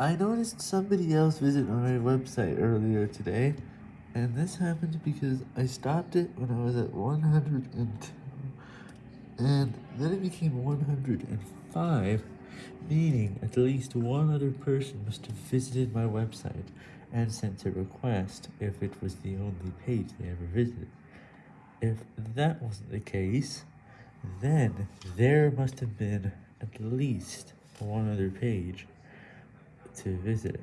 I noticed somebody else visit on my website earlier today, and this happened because I stopped it when I was at 102, and then it became 105, meaning at least one other person must have visited my website and sent a request if it was the only page they ever visited. If that wasn't the case, then there must have been at least one other page to visit.